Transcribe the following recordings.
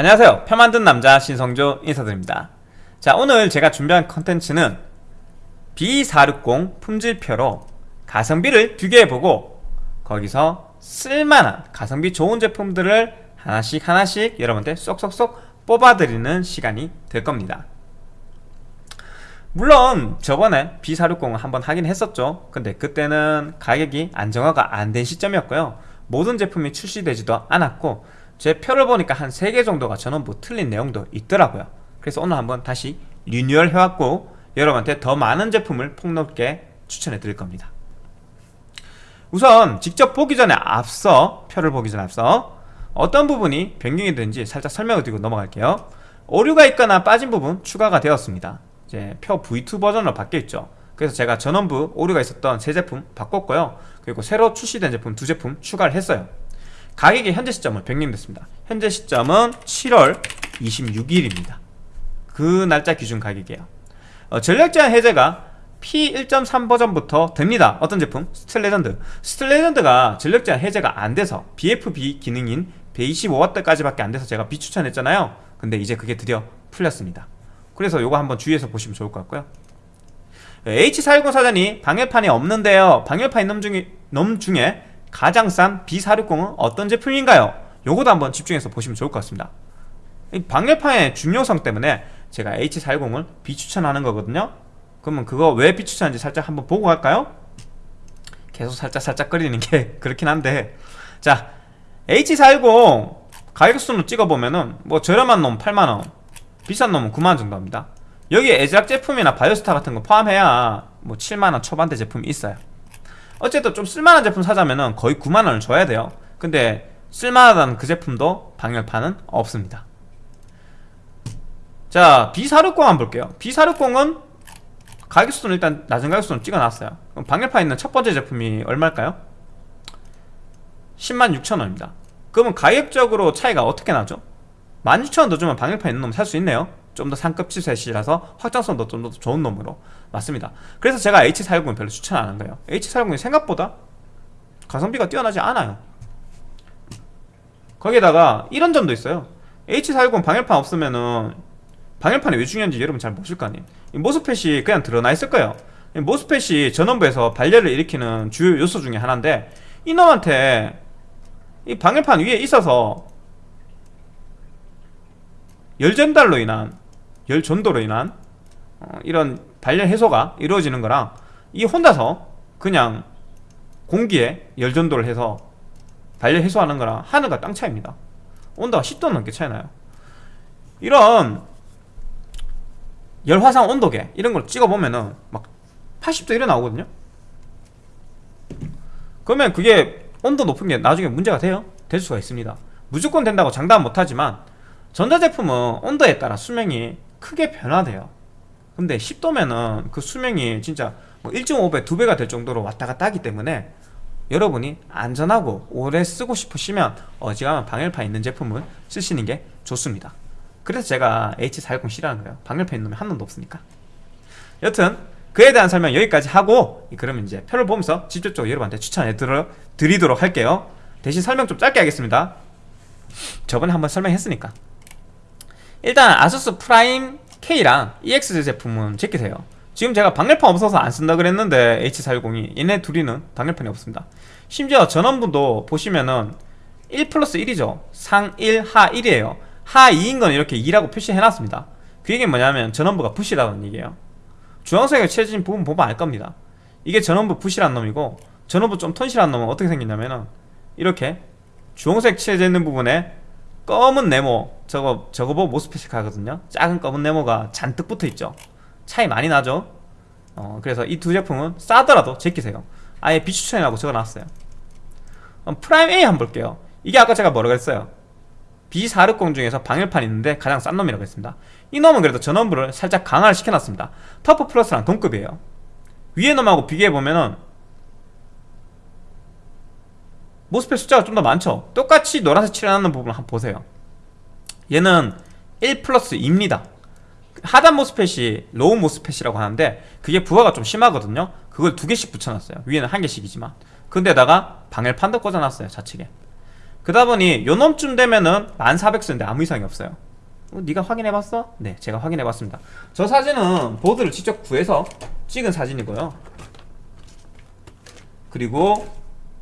안녕하세요. 표 만든 남자 신성조 인사드립니다. 자 오늘 제가 준비한 컨텐츠는 B460 품질표로 가성비를 비교해보고 거기서 쓸만한 가성비 좋은 제품들을 하나씩 하나씩 여러분들 쏙쏙쏙 뽑아드리는 시간이 될 겁니다. 물론 저번에 B460을 한번 하긴 했었죠. 근데 그때는 가격이 안정화가 안 된 시점이었고요. 모든 제품이 출시되지도 않았고 제 표를 보니까 한 3개 정도가 전원부 틀린 내용도 있더라고요. 그래서 오늘 한번 다시 리뉴얼 해왔고 여러분한테 더 많은 제품을 폭넓게 추천해 드릴 겁니다. 우선 직접 보기 전에 앞서 표를 보기 전에 앞서 어떤 부분이 변경이 되는지 살짝 설명을 드리고 넘어갈게요. 오류가 있거나 빠진 부분 추가가 되었습니다. 이제 표 V2 버전으로 바뀌어있죠. 그래서 제가 전원부 오류가 있었던 세 제품 바꿨고요. 그리고 새로 출시된 제품 두 제품 추가를 했어요 가격이 현재 시점은 변경됐습니다. 현재 시점은 7월 26일입니다. 그 날짜 기준 가격이에요. 어, 전력제한 해제가 P1.3 버전부터 됩니다. 어떤 제품? 스틸레전드. 스틸레전드가 전력제한 해제가 안 돼서 BFB 기능인 125W까지 밖에 안 돼서 제가 비추천했잖아요. 근데 이제 그게 드디어 풀렸습니다. 그래서 요거 한번 주의해서 보시면 좋을 것 같고요. H410 사전이 방열판이 없는데요. 방열판 있는 중에, 놈 중에 가장 싼 B460은 어떤 제품인가요? 요것도 한번 집중해서 보시면 좋을 것 같습니다. 방열판의 중요성 때문에 제가 H410을 비추천하는 거거든요. 그러면 그거 왜 비추천하는지 살짝 한번 보고 갈까요? 계속 살짝 살짝 거리는 게 그렇긴 한데. 자 H410 가격순으로 찍어보면은 뭐 저렴한 놈 8만원 비싼 놈은 9만원 정도 합니다. 여기에 에즈락 제품이나 바이오스타 같은 거 포함해야 뭐 7만원 초반대 제품이 있어요 어쨌든 좀 쓸만한 제품 사자면은 거의 9만원을 줘야 돼요. 근데 쓸만하다는 그 제품도 방열판은 없습니다. 자 B460 한번 볼게요. B460은 가격수는 일단 낮은 가격수는 찍어놨어요. 그럼 방열판 있는 첫 번째 제품이 얼마일까요? 106,000원입니다. 그러면 가격적으로 차이가 어떻게 나죠? 16,000원 더 주면 방열판 있는 놈 살 수 있네요. 좀 더 상급 칩셋이라서 확장성도 좀 더 좋은 놈으로 맞습니다. 그래서 제가 H410을 별로 추천 안 한 거예요. H410이 생각보다 가성비가 뛰어나지 않아요. 거기에다가 이런 점도 있어요. H410 방열판 없으면은 방열판이 왜 중요한지 여러분 잘 모실 거 아니에요. 모스펫이 그냥 드러나 있을 거예요. 모스펫이 전원부에서 발열을 일으키는 주요 요소 중에 하나인데 이놈한테 이 방열판 위에 있어서 열 전달로 인한 열 전도로 인한 어, 이런 발열 해소가 이루어지는 거랑 이 혼자서 그냥 공기에 열 전도를 해서 발열 해소하는 거랑 하늘과 땅 차이입니다. 온도가 10도 넘게 차이 나요. 이런 열화상 온도계 이런 걸 찍어보면은 막 80도 이래 나오거든요. 그러면 그게 온도 높은 게 나중에 문제가 돼요? 될 수가 있습니다. 무조건 된다고 장담 못하지만 전자제품은 온도에 따라 수명이 크게 변화돼요 근데 10도면은 그 수명이 진짜 뭐 1.5배, 2배가 될 정도로 왔다 갔다 하기 때문에 여러분이 안전하고 오래 쓰고 싶으시면 어지간한 방열판 있는 제품을 쓰시는 게 좋습니다. 그래서 제가 H410 싫어하는 거예요. 방열판 있는 놈이 한 놈도 없으니까. 여튼 그에 대한 설명 여기까지 하고 그러면 이제 표를 보면서 직접적으로 여러분한테 추천해 드리도록 할게요. 대신 설명 좀 짧게 하겠습니다. 저번에 한번 설명했으니까. 일단 아수스 프라임 K랑 EX 제품은 제끼세요. 지금 제가 방열판 없어서 안 쓴다 그랬는데 H410이 얘네 둘이는 방열판이 없습니다. 심지어 전원부도 보시면은 1 플러스 1이죠. 상 1, 하 1이에요. 하 2인 건 이렇게 2라고 표시해놨습니다. 그 얘기는 뭐냐면 전원부가 부실하다는 얘기예요. 주황색에 칠해진 부분 보면 알 겁니다. 이게 전원부 부실한 놈이고 전원부 좀 튼실한 놈은 어떻게 생겼냐면은 이렇게 주황색 칠해져 있는 부분에 검은 네모 저거 저거 보고 MOSFET이 가거든요. 작은 검은 네모가 잔뜩 붙어있죠. 차이 많이 나죠? 어, 그래서 이 두 제품은 싸더라도 제끼세요. 아예 비추천이라고 적어놨어요. 프라임 A 한번 볼게요. 이게 아까 제가 뭐라고 했어요? B460 중에서 방열판 있는데 가장 싼 놈이라고 했습니다. 이 놈은 그래도 전원부를 살짝 강화를 시켜놨습니다. 터프 플러스랑 동급이에요. 위에 놈하고 비교해보면은 MOSFET 숫자가 좀 더 많죠. 똑같이 노란색 칠해놨는 부분 한번 보세요. 얘는 1 플러스 2입니다. 하단 MOSFET이 low MOSFET이라고 하는데 그게 부하가 좀 심하거든요. 그걸 두 개씩 붙여놨어요. 위에는 한 개씩이지만. 근데다가 방열판도 꽂아놨어요 좌측에. 그 그러다 보니 요 놈쯤 되면은 1400 쓰는데 아무 이상이 없어요. 어, 네가 확인해봤어? 네 제가 확인해봤습니다. 저 사진은 보드를 직접 구해서 찍은 사진이고요. 그리고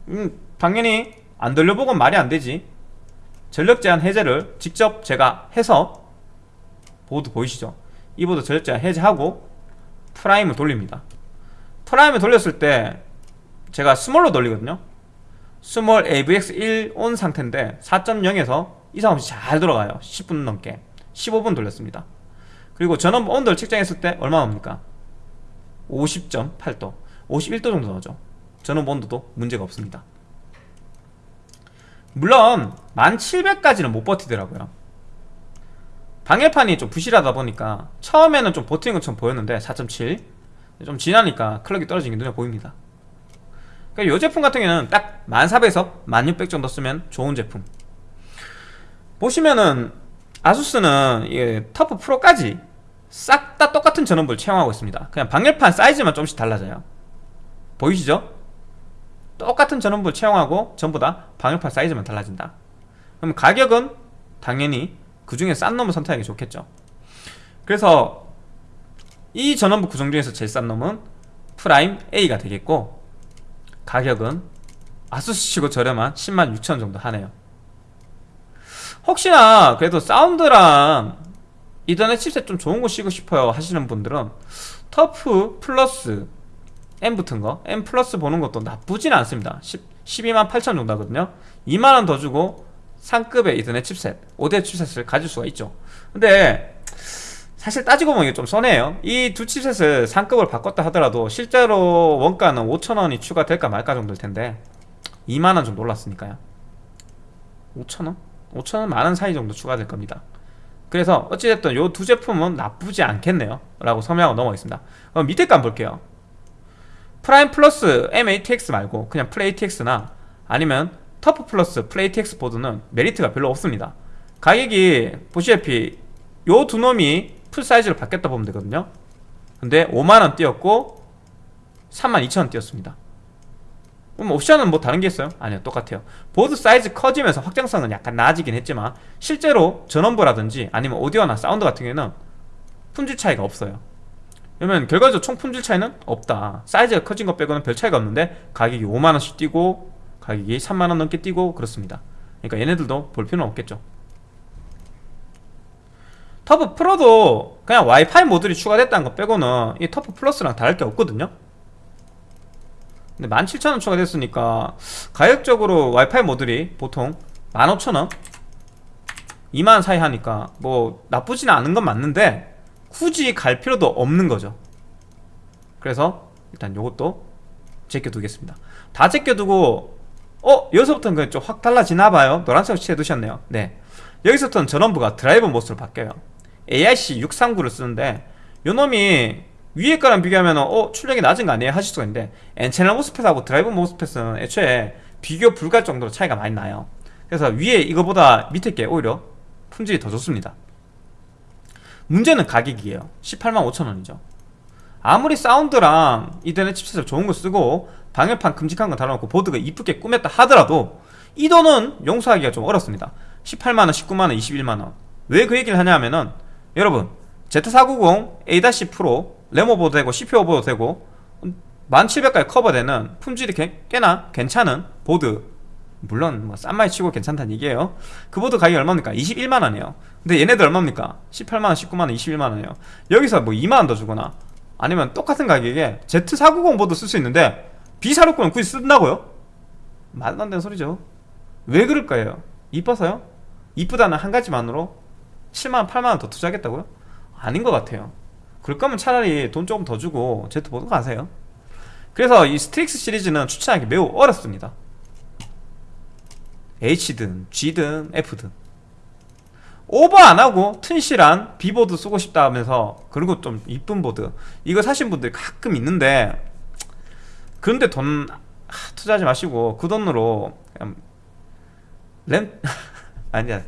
음, 당연히 안 돌려보면 말이 안 되지. 전력 제한 해제를 직접 제가 해서 보드 보이시죠? 이 보드 전력 제한 해제하고 프라임을 돌립니다. 프라임을 돌렸을 때 제가 small로 돌리거든요. small AVX1 온 상태인데 4.0에서 이상 없이 잘 돌아가요. 10분 넘게. 15분 돌렸습니다. 그리고 전원 온도를 측정했을 때 얼마 나옵니까? 50.8도. 51도 정도 나오죠. 전원 온도도 문제가 없습니다 물론 1700까지는 못 버티더라고요. 방열판이 좀 부실하다 보니까 처음에는 좀 버티는 것처럼 보였는데 4.7좀 지나니까 클럭이 떨어지는 게 눈에 보입니다. 그러니까 이 제품 같은 경우에는 딱 1400에서 1600 정도 쓰면 좋은 제품. 보시면은 아수스는 이 터프 프로까지 싹 다 똑같은 전원부를 채용하고 있습니다. 그냥 방열판 사이즈만 조금씩 달라져요. 보이시죠? 똑같은 전원부를 채용하고 전부 다 방열판 사이즈만 달라진다. 그럼 가격은 당연히 그 중에 싼 놈을 선택하기 좋겠죠. 그래서 이 전원부 구성 중에서 제일 싼 놈은 프라임 A가 되겠고 가격은 아수스 치고 저렴한 10만 6천 정도 하네요. 혹시나 그래도 사운드랑 이더넷 칩셋 좀 좋은 거 쓰고 싶어요 하시는 분들은 터프 플러스 M 붙은 거 M 플러스 보는 것도 나쁘진 않습니다. 10, 12만 8천 정도 하거든요. 2만원 더 주고 상급의 이더넷 칩셋 오디오 칩셋을 가질 수가 있죠. 근데 사실 따지고 보면 이게 좀 손해예요. 이 두 칩셋을 상급을 바꿨다 하더라도 실제로 원가는 5천원이 추가될까 말까 정도일 텐데 2만원 좀 올랐으니까요. 5천원? 5천원 만원 사이 정도 추가될 겁니다. 그래서 어찌됐든 이 두 제품은 나쁘지 않겠네요. 라고 설명하고 넘어가겠습니다. 그럼 밑에 거 볼게요 프라임 플러스 MATX 말고 그냥 풀 ATX나 아니면 터프 플러스 풀 ATX 보드는 메리트가 별로 없습니다. 가격이 보시다시피 요 두 놈이 풀 사이즈로 바뀌었다 보면 되거든요. 근데 5만원 뛰었고 32,000원 뛰었습니다. 그럼 옵션은 뭐 다른 게 있어요? 아니요 똑같아요. 보드 사이즈 커지면서 확장성은 약간 나아지긴 했지만 실제로 전원부라든지 아니면 오디오나 사운드 같은 경우에는 품질 차이가 없어요 그러면 결과적으로 총 품질 차이는 없다. 사이즈가 커진 것 빼고는 별 차이가 없는데 가격이 5만원씩 뛰고 가격이 3만원 넘게 뛰고 그렇습니다. 그러니까 얘네들도 볼 필요는 없겠죠. 터프 프로도 그냥 와이파이 모듈이 추가됐다는 것 빼고는 이 터프 플러스랑 다를 게 없거든요. 근데 17,000원 추가됐으니까 가격적으로 와이파이 모듈이 보통 15,000원? 2만원 사이 하니까 뭐 나쁘지는 않은 건 맞는데 굳이 갈 필요도 없는 거죠 그래서 일단 요것도 제껴두겠습니다 다 제껴두고 어? 여기서부터는 좀 확 달라지나 봐요 노란색 칠해 두셨네요 네 여기서부터는 전원부가 드라이버 모드로 바뀌어요 AIC 639를 쓰는데 요놈이 위에 거랑 비교하면 어? 출력이 낮은 거 아니에요? 하실 수가 있는데 N채널 모스펫하고 드라이버 모스펫은 애초에 비교 불가할 정도로 차이가 많이 나요 그래서 위에 이거보다 밑에 게 오히려 품질이 더 좋습니다 문제는 가격이에요. 18만 5천원이죠. 아무리 사운드랑 이더넷 칩셋을 좋은 거 쓰고 방열판 큼직한 거 달아놓고 보드가 이쁘게 꾸몄다 하더라도 이 돈은 용서하기가 좀 어렵습니다. 18만원, 19만원, 21만원. 왜 그 얘기를 하냐 하면은 여러분 Z490 A- Pro 램 오버도 되고 CPU 오버도 되고 1700까지 커버되는 품질이 꽤, 꽤나 괜찮은 보드 물론 뭐 싼마이 치고 괜찮다는 얘기예요 그 보드 가격이 얼마입니까? 21만원이에요 근데 얘네들 얼마입니까? 18만원, 19만원, 21만원이에요 여기서 뭐 2만원 더 주거나 아니면 똑같은 가격에 Z490 보드 쓸 수 있는데 B460은 굳이 쓴다고요? 말도 안 되는 소리죠 왜 그럴까요? 이뻐서요? 이쁘다는 한 가지만으로 7만원, 8만원 더 투자하겠다고요? 아닌 것 같아요 그럴 거면 차라리 돈 조금 더 주고 Z보드 가세요 그래서 이 Strix 시리즈는 추천하기 매우 어렵습니다 H든 G든 F든. 오버 안하고 튼실한 B보드 쓰고 싶다 하면서 그리고 좀 이쁜 보드. 이거 사신 분들 가끔 있는데 그런데 돈 하, 투자하지 마시고 그 돈으로 램 아니야.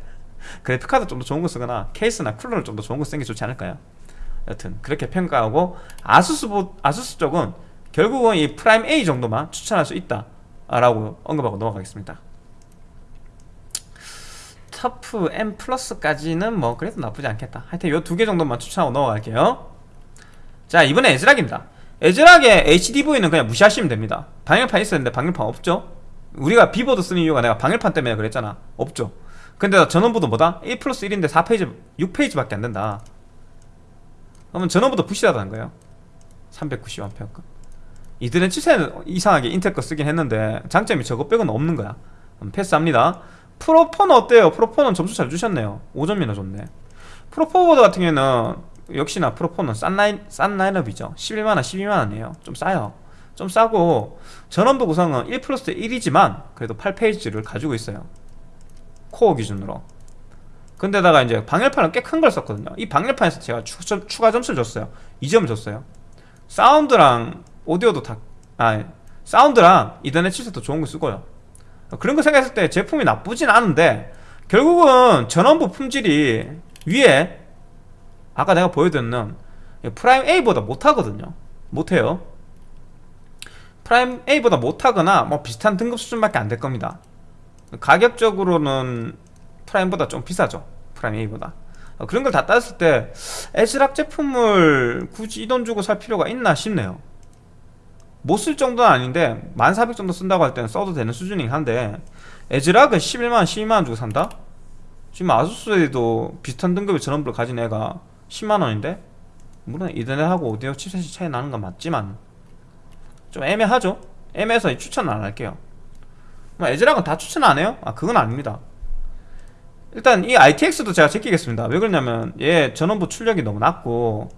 그래픽카드 좀 더 좋은 거 쓰거나 케이스나 쿨러를 좀 더 좋은 거 쓰는 게 좋지 않을까요? 여튼 그렇게 평가하고 ASUS 보, ASUS 쪽은 결국은 이 Prime A 정도만 추천할 수 있다 라고 언급하고 넘어가겠습니다 TUF M Plus까지는 뭐 그래도 나쁘지 않겠다. 하여튼 요 두 개 정도만 추천하고 넘어갈게요. 자 이번에 ASRock입니다. ASRock의 HDV는 그냥 무시하시면 됩니다. 방열판 있었는데 방열판 없죠? 우리가 B보드 쓰는 이유가 내가 방열판 때문에 그랬잖아. 없죠. 근데 전원부도 뭐다? 1 플러스 1인데 4phase 6phase밖에 안 된다. 그러면 전원부도 부실하다는 거예요. 390A급 이들은 칩셋은 이상하게 인텔 거 쓰긴 했는데 장점이 저거 빼고는 없는 거야. 음, 패스합니다 Pro4는 어때요? Pro4는 점수 잘 주셨네요. 5점이나 줬네. Pro4보드 같은 경우에는 역시나 Pro4는 싼, 라인, 싼 라인업이죠. 11만원 12만원이에요. 좀 싸요. 좀 싸고 전원부 구성은 1 플러스 1이지만 그래도 8phase를 가지고 있어요. 코어 기준으로. 근데다가 이제 방열판은 꽤 큰 걸 썼거든요. 이 방열판에서 제가 추, 추가 점수를 줬어요. 2점을 줬어요. 사운드랑 오디오도 다 아, 사운드랑 이더넷 칩셋도 좋은 거 쓰고요 그런 거 생각했을 때 제품이 나쁘진 않은데 결국은 전원부 품질이 위에 아까 내가 보여드렸는 Prime A보다 못하거든요. 못해요. Prime A보다 못하거나 뭐 비슷한 등급 수준밖에 안 될 겁니다. 가격적으로는 Prime보다 좀 비싸죠. Prime A보다. 어, 그런 걸 다 따졌을 때 ASRock 제품을 굳이 이 돈 주고 살 필요가 있나 싶네요 못 쓸 정도는 아닌데 1400 정도 쓴다고 할 때는 써도 되는 수준이긴 한데 에즈락은 11만원 12만원 주고 산다? 지금 아수스에도 비슷한 등급의 전원부를 가진 애가 10만원인데 물론 이더넷하고 오디오 칩셋이 차이 나는 건 맞지만 좀 애매하죠? 애매해서 추천은 안 할게요 뭐 에즈락은 다 추천 안 해요? 아 그건 아닙니다 일단 이 ITX도 제가 제끼겠습니다 왜 그러냐면 얘 전원부 출력이 너무 낮고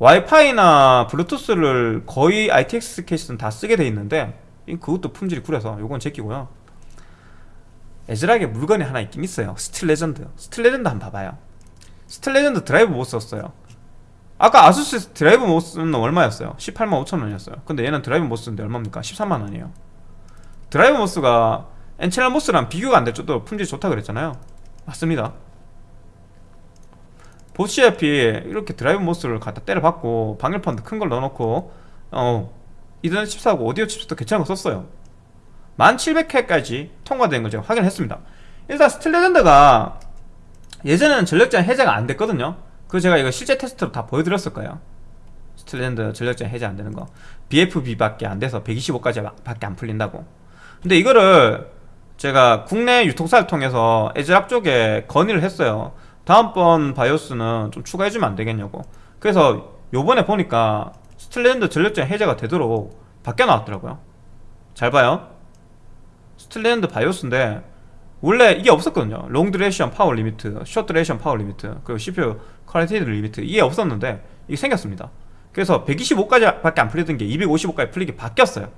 와이파이나 블루투스를 거의 ITX 케이스는 다 쓰게 돼 있는데 그것도 품질이 구려서 요건 제끼고요. ASRock에 물건이 하나 있긴 있어요. Steel Legend. Steel Legend 한번 봐봐요. Steel Legend Drive MOS 썼어요. 아까 ASUS Drive MOS는 얼마였어요? 18만 5천원이었어요. 근데 얘는 Drive MOS인데 얼마입니까? 13만원이에요. Drive MOS가 N채널 MOS랑 비교가 안 될 정도로 품질이 좋다 그랬잖아요. 맞습니다 보시다시피 이렇게 Drive MOS를 갖다 때려박고 방열판도 큰 걸 넣어놓고 어 이더넷 칩셋하고 오디오 칩셋도 괜찮은 거 썼어요. 1700회까지 통과된 걸 제가 확인했습니다. 일단 Steel Legend가 예전에는 전력장 해제가 안 됐거든요. 그 제가 이거 실제 테스트로 다 보여드렸을 거예요. Steel Legend 전력장 해제 안 되는 거. BFB밖에 안 돼서 125까지 밖에 안 풀린다고. 근데 이거를 제가 국내 유통사를 통해서 ASRock 쪽에 건의를 했어요 다음번 바이오스는 좀 추가해주면 안 되겠냐고. 그래서 요번에 보니까 Steel Legend 전력장 해제가 되도록 바뀌어 나왔더라고요. 잘 봐요. Steel Legend 바이오스인데 원래 이게 없었거든요. Long Duration Power Limit Short Duration Power Limit 그리고 CPU Current Limit 이게 없었는데 이게 생겼습니다. 그래서 125까지 밖에 안 풀리던 게 255까지 풀리게 바뀌었어요.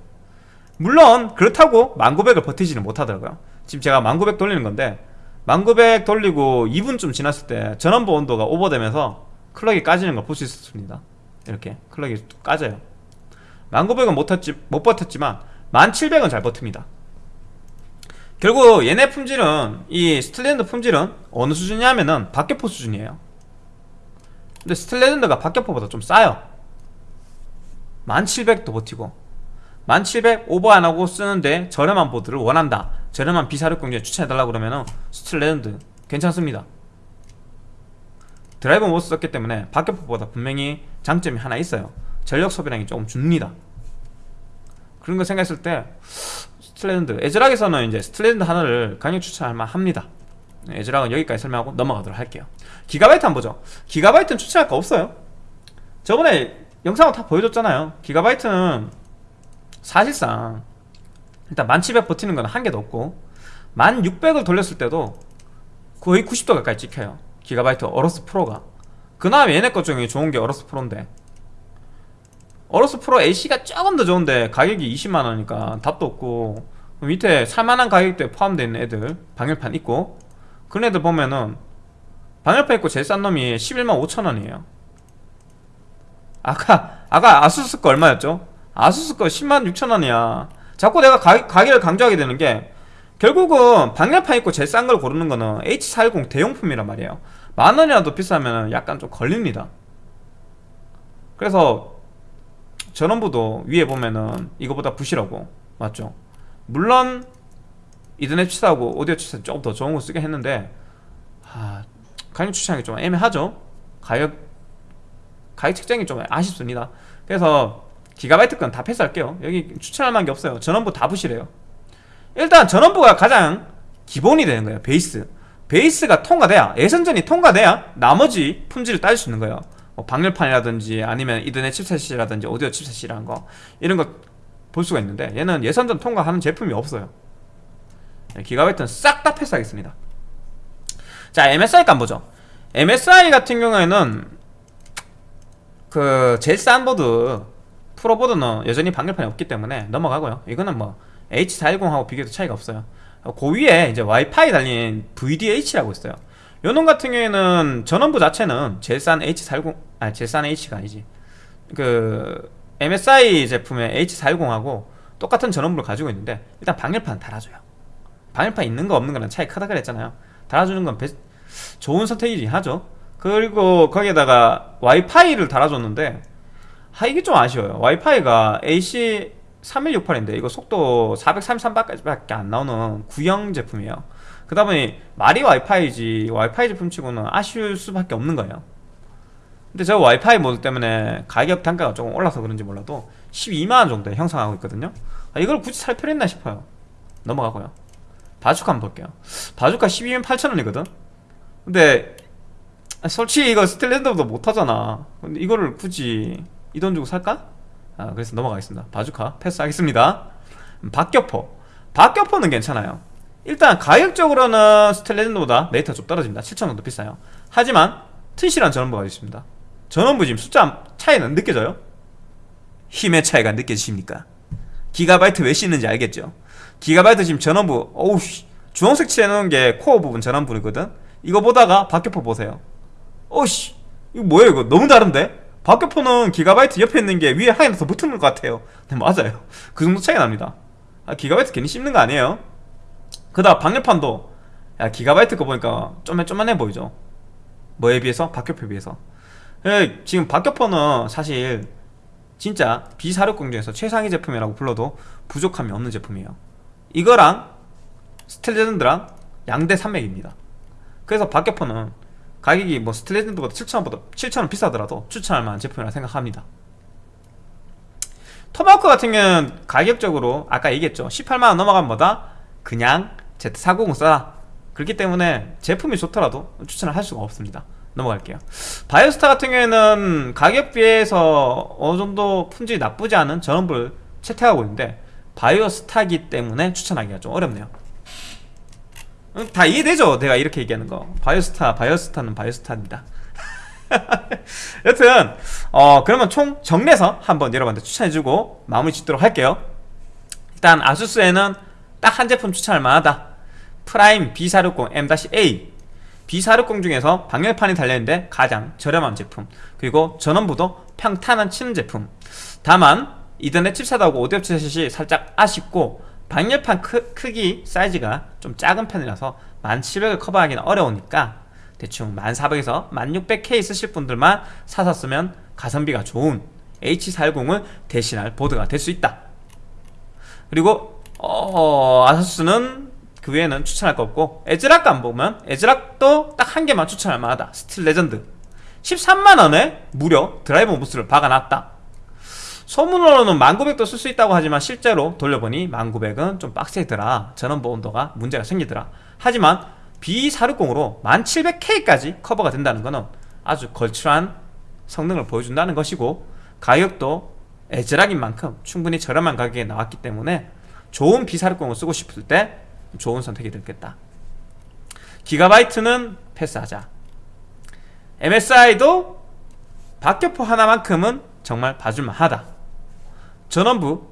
물론 그렇다고 1900을 버티지는 못하더라고요. 지금 제가 1900 돌리는 건데 1900 돌리고 2분쯤 지났을 때 전원부 온도가 오버되면서 clock이 까지는 걸 볼 수 있었습니다. 이렇게 clock이 까져요. 1900은 못, 탔지, 못 버텼지만 1700은 잘 버팁니다. 결국 얘네 품질은 이 Steel Legend 품질은 어느 수준이냐면은 박격포 수준이에요. 근데 Steel Legend가 박격포보다 좀 싸요. 1700도 버티고 1700 오버 안하고 쓰는데 저렴한 보드를 원한다 저렴한 비사력공제 추천해달라고 그러면은 Steel Legend 괜찮습니다. Driver MOS 썼기 때문에 박격포보다 분명히 장점이 하나 있어요. 전력 소비량이 조금 줍니다. 그런 거 생각했을 때 Steel Legend ASRock에서는 이제 Steel Legend 하나를 강력 추천할 만합니다. ASRock은 여기까지 설명하고 넘어가도록 할게요. 기가바이트 한번 보죠. 기가바이트는 추천할 거 없어요. 저번에 영상을 다 보여줬잖아요. 기가바이트는 사실상 일단 1700 버티는 건 한개도 없고 1600을 돌렸을 때도 거의 90도 가까이 찍혀요. 기가바이트 AORUS Pro가. 그 다음에 얘네 것 중에 좋은 게 AORUS Pro인데. AORUS Pro AC가 조금 더 좋은데 가격이 20만원이니까 답도 없고 밑에 살만한 가격대에 포함되어 있는 애들 방열판 있고 그런 애들 보면은 방열판 있고 제일 싼 놈이 11만 5천원이에요. 아까 아까 ASUS 거 얼마였죠? ASUS 거 10만 6천원이야 자꾸 내가 가, 가격을 강조하게 되는 게 결국은 방열판 있고 제일 싼 걸 고르는 거는 H410 대용품이란 말이에요. 만원이라도 비싸면 약간 좀 걸립니다. 그래서 전원부도 위에 보면은 이거보다 부실하고 맞죠? 물론 이더넷 치사하고 오디오 치사 조금 더 좋은 거 쓰긴 했는데 아, 가격 추천하기 좀 애매하죠? 가격 가격 책정이 좀 아쉽습니다. 그래서 기가바이트 건 다 패스할게요. 여기 추천할 만한 게 없어요. 전원부 다 부실해요. 일단 전원부가 가장 기본이 되는 거예요 베이스. 베이스가 통과돼야 예선전이 통과돼야 나머지 품질을 따질 수 있는 거예요. 뭐 방열판이라든지 아니면 이더넷 칩셋이라든지 오디오 칩셋이라는 거 이런 거 볼 수가 있는데 얘는 예선전 통과하는 제품이 없어요. 네, 기가바이트는 싹 다 패스하겠습니다. 자 MSI 값 보죠. MSI 같은 경우에는 그 제일 싼 보드 프로보드는 여전히 방열판이 없기 때문에 넘어가고요. 이거는 뭐 H410하고 비교해도 차이가 없어요. 그 위에 이제 와이파이 달린 VDH라고 있어요. 요놈 같은 경우에는 전원부 자체는 싼 H410 아니 제일 싼 H가 아니지. 그 MSI 제품의 H410하고 똑같은 전원부를 가지고 있는데 일단 방열판 달아줘요. 방열판 있는 거 없는 거랑 차이 크다 그랬잖아요. 달아주는 건 베... 좋은 선택이긴 하죠. 그리고 거기에다가 와이파이를 달아줬는데 아 이게 좀 아쉬워요. 와이파이가 AC 3168인데 이거 속도 433밖에 안 나오는 구형 제품이에요. 그다 보니 말이 와이파이지 와이파이 제품 치고는 아쉬울 수밖에 없는 거예요. 근데 저 와이파이 모드 때문에 가격 단가가 조금 올라서 그런지 몰라도 12만원 정도에 형성하고 있거든요. 아, 이걸 굳이 살 필요 있나 싶어요. 넘어가고요. 바주카 한번 볼게요. 바주카 12만 8천원이거든? 근데 솔직히 이거 스텔랜드보다 못하잖아. 근데 이거를 굳이 이 돈 주고 살까? 아, 그래서 넘어가겠습니다. 바주카 패스하겠습니다. 음, 박격포. 박격포는 괜찮아요. 일단 가격적으로는 스텔레전드보다 메이터가 좀 떨어집니다. 7천원 더 비싸요. 하지만 튼실한 전원부가 있습니다. 전원부 지금 숫자 차이는 느껴져요? 힘의 차이가 느껴지십니까? 기가바이트 왜 씻는지 알겠죠? 기가바이트 지금 전원부 어우 주황색 칠해놓은 게 코어 부분 전원부이거든? 이거 보다가 박격포 보세요. 어우씨. 이거 뭐예요 이거? 너무 다른데? 박격포는 기가바이트 옆에 있는 게 위에 하나 더 붙는 것 같아요. 네 맞아요. 그 정도 차이 납니다. 아, 기가바이트 괜히 씹는 거 아니에요? 그 다음 방열판도 야 기가바이트 거 보니까 좀만 좀만해 보이죠? 뭐에 비해서? 박격포에 비해서. 예, 지금 박격포는 사실 진짜 비사륙공 중에서 최상위 제품이라고 불러도 부족함이 없는 제품이에요. 이거랑 스텔레전드랑 양대 산맥입니다. 그래서 박격포는 가격이 뭐 스텔레전드보다 7,000원보다 7,000원 비싸더라도 추천할 만한 제품이라 생각합니다. 토마호크 같은 경우는 가격적으로 아까 얘기했죠. 18만원 넘어가면 뭐다? 그냥 Z490 써라 그렇기 때문에 제품이 좋더라도 추천을 할 수가 없습니다. 넘어갈게요. 바이오스타 같은 경우에는 가격 비해서 어느정도 품질이 나쁘지 않은 전원부를 채택하고 있는데 바이오스타기 때문에 추천하기가 좀 어렵네요. 음, 다 이해되죠? 내가 이렇게 얘기하는 거. 바이오스타, 바이오스타는 바이오스타입니다. 여튼 어 그러면 총 정리해서 한번 여러분한테 추천해주고 마무리 짓도록 할게요. 일단 아수스에는 딱 한 제품 추천할 만하다. 프라임 B460 M-A. B460 중에서 방열판이 달려있는데 가장 저렴한 제품. 그리고 전원부도 평타는 치는 제품. 다만 이더넷 칩셋하고 오디오 칩셋이 살짝 아쉽고 방열판 크, 크기 사이즈가 좀 작은 편이라서 1700을 커버하기는 어려우니까 대충 1400에서 1600K 쓰실 분들만 사서 쓰면 가성비가 좋은 H410을 대신할 보드가 될 수 있다. 그리고 어, 아서스는 그 외에는 추천할 거 없고 에즈락 안 보면 에즈락도 딱 한 개만 추천할 만하다. 스틸 레전드. 13만원에 무려 드라이버 MOS를 박아놨다 소문으로는 1900도 쓸 수 있다고 하지만 실제로 돌려보니 1900은 좀 빡세더라. 전원부 온도가 문제가 생기더라. 하지만 B460으로 1700K까지 커버가 된다는 것은 아주 걸출한 성능을 보여준다는 것이고 가격도 에즈락인 만큼 충분히 저렴한 가격에 나왔기 때문에 좋은 B460을 쓰고 싶을 때 좋은 선택이 되겠다. 기가바이트는 패스하자. MSI도 박격포 하나만큼은 정말 봐줄만 하다 전원부.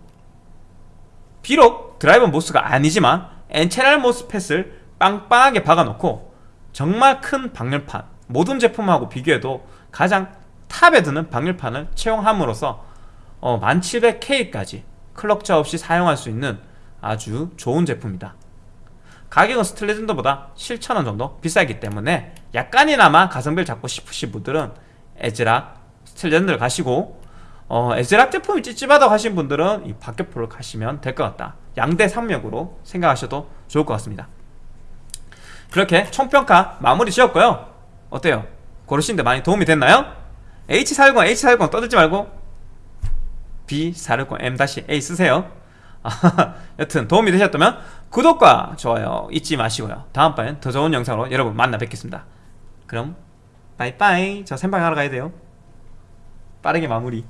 비록 드라이버 MOS가 아니지만 N채널 MOSFET을 빵빵하게 박아놓고 정말 큰 방열판 모든 제품하고 비교해도 가장 top에 드는 방열판을 채용함으로써 어, 1700K까지 클럭차 없이 사용할 수 있는 아주 좋은 제품이다. 가격은 스틸레전드보다 7,000원 정도 비싸기 때문에 약간이나마 가성비를 잡고 싶으신 분들은 에즈락 스틸레전드를 가시고 어, 에즈락 제품이 찝찝하다고 하신 분들은 이 박격포를 가시면 될 것 같다. 양대 산맥으로 생각하셔도 좋을 것 같습니다. 그렇게 총평가 마무리 지었고요. 어때요? 고르시는데 많이 도움이 됐나요? H410, H410 떠들지 말고 B460M-A 쓰세요. 아, 여튼 도움이 되셨다면 구독과 좋아요 잊지 마시고요. 다음번엔 더 좋은 영상으로 여러분 만나 뵙겠습니다. 그럼 빠이빠이. 저 생방하러 가야 돼요. 빠르게 마무리